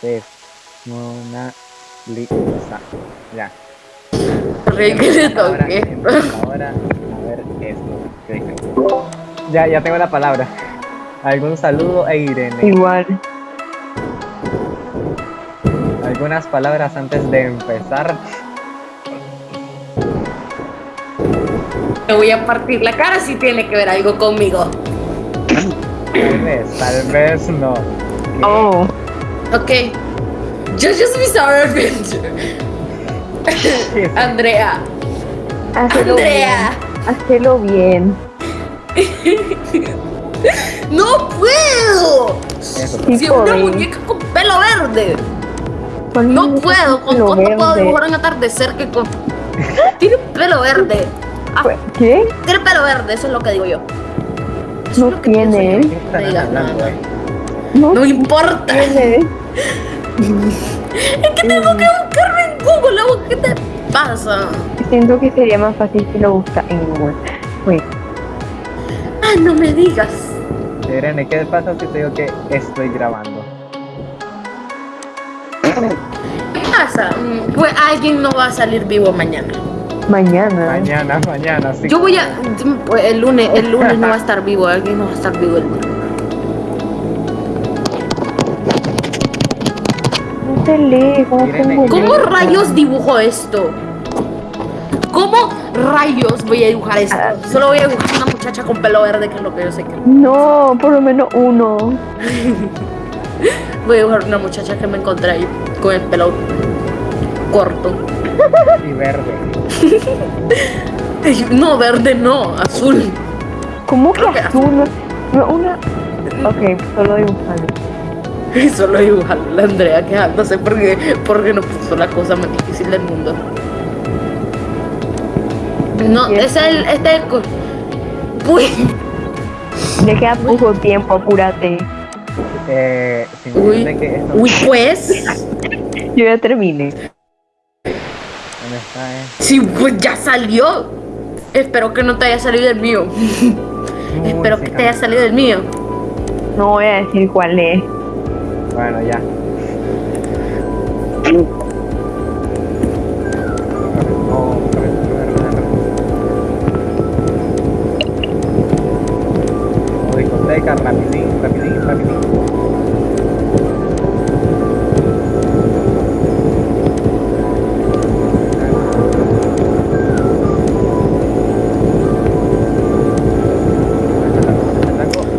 entonces Mona Lisa. Ya. Rey que le Ahora, a ver esto. Ya, ya tengo la palabra. ¿Algún saludo a Irene? Igual. ¿Algunas palabras antes de empezar? Me voy a partir la cara si tiene que ver algo conmigo. Tal vez, tal vez no. Oh, Ok. Jojo's Bizarre Adventure. Andrea. Andrea. bien. Hazlo bien. ¡No puedo! Sí, Si una muñeca con pelo verde. No puedo. ¿Con cuánto puedo dibujar un atardecer que con. Tiene pelo verde. Ah, ¿Qué? tiene pelo verde, eso es lo que digo yo. Eso No es lo que tiene. ¿Qué están Me No, No importa. Es que tengo que buscarme en Google. ¿Qué te pasa? Siento que sería más fácil si lo busca en Google. Pues, Ah, no me digas. Irene, ¿qué pasa si te digo que estoy grabando? ¿Qué pasa? Mm, Pues alguien no va a salir vivo mañana. mañana. Mañana, mañana, sí. Yo voy a. el lunes, el lunes no va a estar vivo. Alguien no va a estar vivo el lunes. ¿Cómo rayos dibujo esto? ¿Cómo rayos voy a dibujar esto? Solo voy a dibujar una muchacha con pelo verde, que es lo que yo sé que. No, por lo menos uno. Voy a dibujar una muchacha que me encontré ahí con el pelo corto. Y verde. No, verde no, azul. ¿Cómo que azul? No, una. Ok, solo dibujando. Y solo dibujar la Andrea quejándose porque, porque no puso la cosa más difícil del mundo. No, ese es el. Este es el. Uy, Le queda poco tiempo, apúrate. Eh, uy, decirte que esto... uy, pues. Yo ya terminé. ¿Dónde está, eh? Sí, pues ya salió. Espero que no te haya salido el mío. Espero que te haya salido el mío. No voy a decir cuál es. Bueno, ya. Discoteca, rapidín, rapidín, rapidín.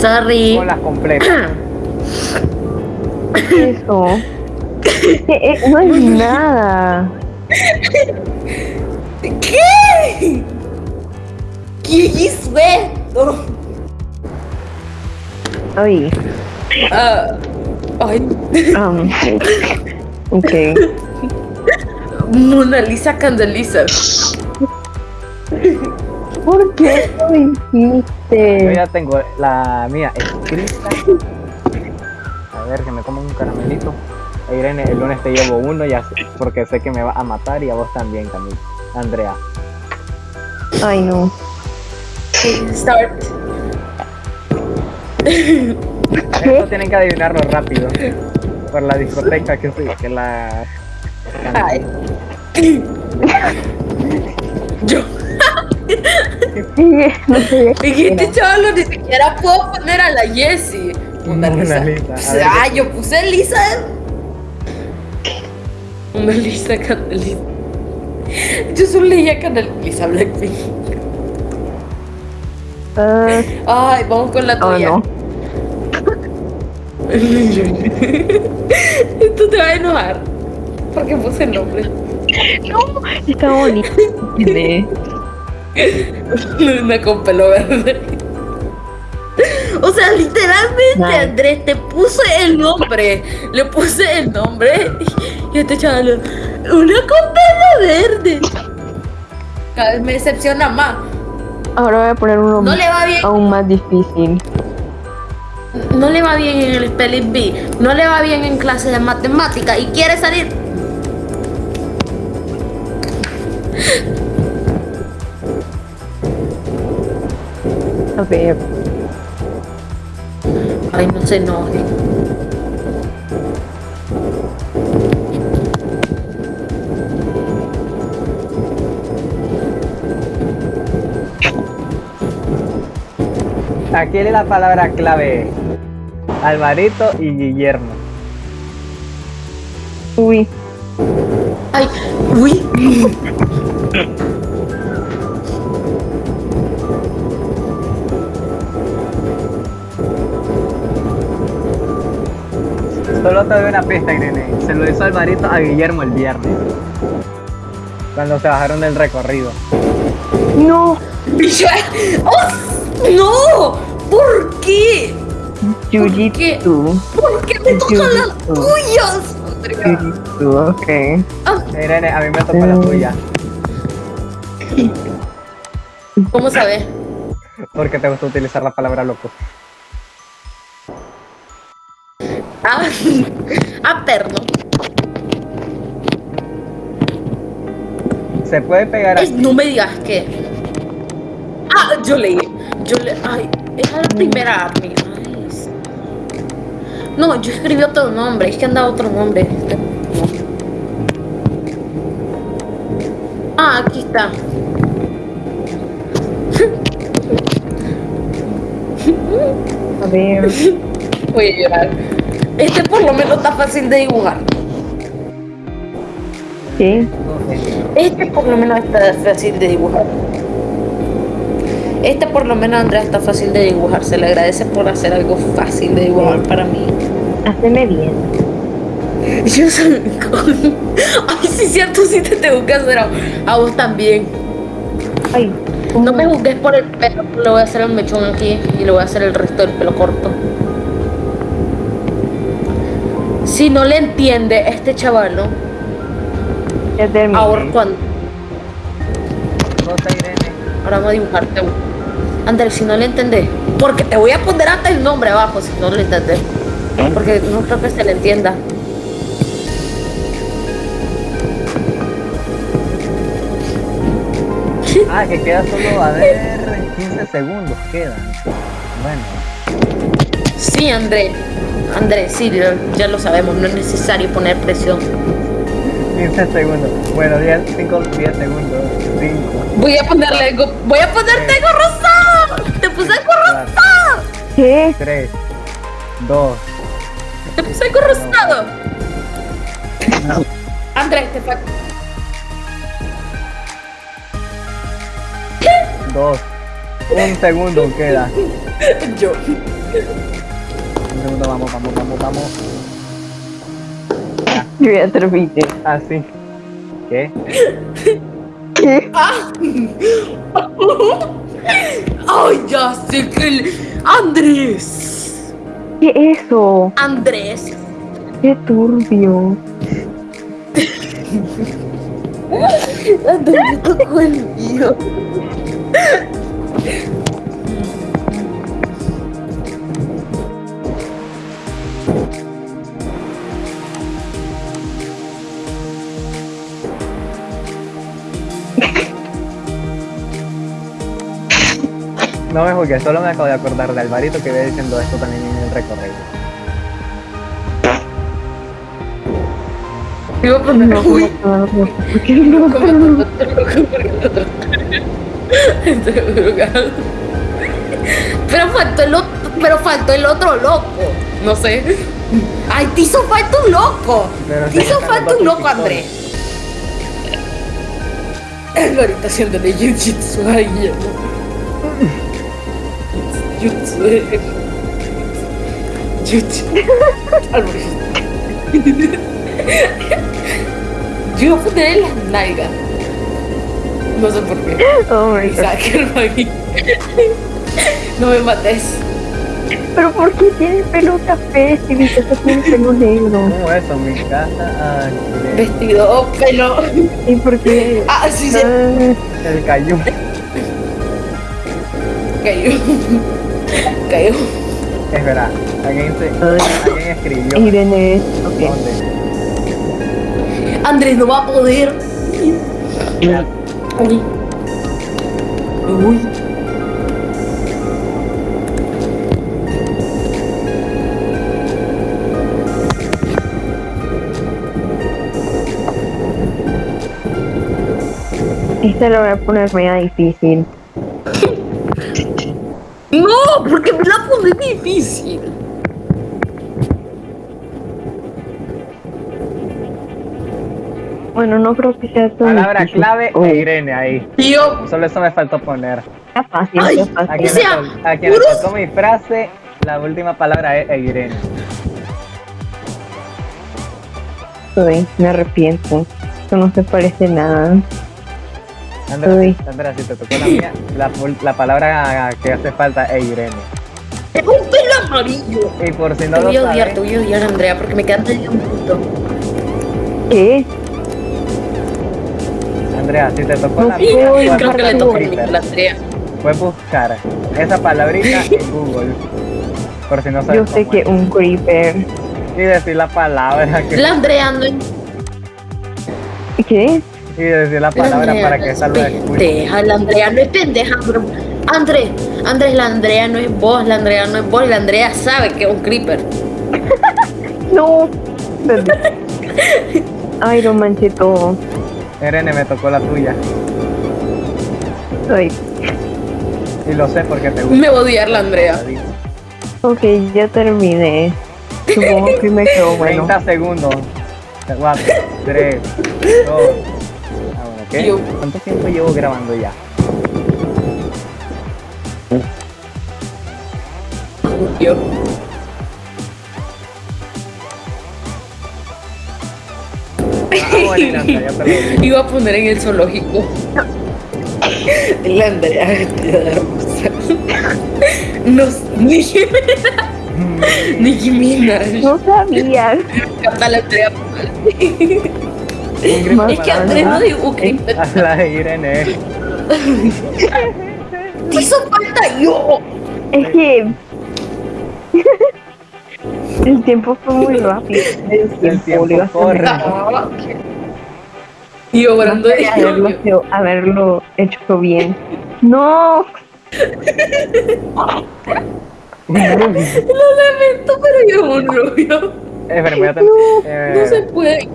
Sorry. Con las completas. Eso. Es que, eh, no es nada. ¿Qué? ¿Qué hizo esto? Oye. Ah, ay, Um, ok. Mona Lisa Candeliza. ¿Por qué lo Yo hiciste? ya tengo la mía escrita. A ver, que me como un caramelito. Irene, el lunes te llevo uno ya sé- porque sé que me va a matar y a vos también, Camila. Andrea. Ay, no. Start. Esto tienen que adivinarlo rápido. Por la discoteca que sí, que la. Ay. Yo. no sé. Y este chaval ni siquiera puedo poner a la Jessie. Mona Mona Lisa. Lisa. Ah, yo puse Lisa. Mona Lisa Candeliza. Yo solo leía Candeliza Blackpink. Ah, Ay, vamos con la oh, tuya. no. Esto te va a enojar. Porque puse el nombre. No, está bonito. Tiene- Una con pelo verde. O sea, literalmente. Andrés, te puse el nombre. Le puse el nombre. Y este chaval, una pelo verde. Cada vez me decepciona más. Ahora voy a poner uno No le va bien. aún más difícil. No le va bien en el spelling bee. No le va bien en clase de matemática. Y quiere salir. Ok, Ay, no se enoje. Aquí es la palabra clave. Alvarito y Guillermo. Uy. Ay, uy. Solo te doy una pista, Irene. Se lo hizo Alvarito a Guillermo el viernes. Cuando se bajaron del recorrido. no, ¡Oh! ¡No! ¿Por qué? Jiu-Jitsu. ¿Por qué me tocan las tuyas? Ok. Irene, a mí me tocó la tuya. ¿Cómo sabes? Porque te gusta utilizar la palabra loco. Ah, ah. Se puede pegar Es- aquí. no me digas que. Ah, yo leí. Yo le. Ay, era la primera army. Ay, es- No, yo escribí otro nombre. Es que andaba otro nombre. Ah, aquí está. A ver, Voy a llorar. Este por lo menos está fácil de dibujar. ¿qué? Este por lo menos está fácil de dibujar. Este por lo menos Andrea está fácil de dibujar. Se le agradece por hacer algo fácil de dibujar para mí. Haceme bien. Yo soy... Ay, sí, cierto, sí te tengo que hacer a, a vos también. Ay, No me juzgues por el pelo, le voy a hacer el mechón aquí y le voy a hacer el resto del pelo corto. Si no le entiende este chaval, ¿no? ya terminé. Ahora cuando... Ahora vamos a dibujarte uno. Andrés, si no le entendés, porque te voy a poner hasta el nombre abajo si no le entendés. Porque no creo que se le entienda. Ah, que queda solo, a ver, 15 segundos quedan. Bueno, Sí, Andrés. Andrés, sí, ya- ya lo sabemos, no es necesario poner presión. 15 segundos. Bueno, 10, 5, 10 segundos. 5, Voy a ponerle algo, voy a ponerte algo rosado. Te puse algo 4, rosado. ¿Qué? 3, 2, Te puse algo rosado. Andrés, te falta. 2. Un segundo queda. Yo. Un segundo, vamos, vamos, vamos, vamos. Yo ya terminé. Así. ¿Qué? ¿Qué? Ay, ya sé que el... Andrés. ¿Qué es eso? Andrés. Qué turbio. Andrés tocó el mío. No me juzgues, solo me acabo de acordar de Alvarito que iba diciendo esto también en el recorrido. Iba a poner No, uy. ¿por qué no? Pero faltó el otro, pero faltó el otro loco. No sé. Ay, te hizo falta un loco. Pero Te hizo falta un loco. André. El ahorita haciéndole jiu-jitsu a Guillermo. Jutsu. Jutsu. Yo en las nalgas. No sé por qué. Oh my God. No me mates. Pero ¿por qué tiene pelo café si mi casa tiene pelo negro? ¿Cómo eso? Mi casa. Ay, Vestido, pelo. ¿Y por qué? Ah, sí, se Ah, el cayú. cayó. Cayó. Es verdad. Alguien, se, alguien escribió. Irene, ok. ¿Dónde? Andrés no va a poder. Uy. Uy. Este lo voy a poner media difícil. No, porque me la pone difícil. Bueno, no creo que sea tan Palabra difícil. clave Oh, e Irene ahí. Tío, Solo eso me faltó poner. Está fácil, Ay, está A fácil. quien, O sea, me, tocó mi frase, la última palabra es e Irene. Uy, me arrepiento. Eso no se parece nada. Andrea, Uy. Andrea, si te tocó la mía, la, la palabra que hace falta es Irene. es un pelo amarillo. Y por si Te no lo voy a odiar, te voy a odiar, Andrea, porque me quedan de un punto. ¿Qué? Andrea, si te tocó No la mía, Uy, Creo que le toca a la Andrea. puedes buscar esa palabrita en Google. Por si no sabes Yo sé cómo que es. un creeper. Y decir la palabra que... La Andrea no ¿Qué? Y decir la La palabra Andrea para no que es salga escuche. pendeja, la Andrea no es pendeja, bro. Andrés, Andrés, la Andrea no es vos, la Andrea no es vos, la Andrea sabe que es un creeper. No. Ay, no manché todo. Irene, me tocó la tuya. Ay, Y lo sé porque te gusta. Me va a odiar la Andrea. ok, ya terminé. Supongo que me quedó bueno. 30 segundos. 4, 3, 2. Bueno, ¿qué? Yo- ¿Cuánto tiempo llevo grabando ya? Yo. Ah. Iba a poner en el zoológico. La Andrea vestida de rosa. No, Nicki Minaj. Nicki Minaj. No sabía. Canta la Andrea. Es que Andrea no ¿ah? dijo creeper. A la Irene. ¿Qué hizo falta yo? Es que. El tiempo fue muy rápido. El tiempo, tiempo le iba a corre. Ah, Y obrando de haberlo, hecho- haberlo hecho bien. No. Lo lamento, pero yo un rubio. Espera, voy a tener- eh, No se puede.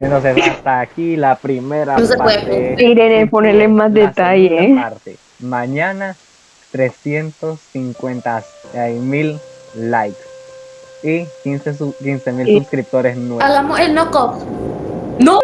Entonces, hasta aquí la primera No se puede. parte. Irene, ponerle más La detalle. segunda parte. Mañana 350 mil likes y 15 mil suscriptores nuevos. Hagamos el knock-off. No.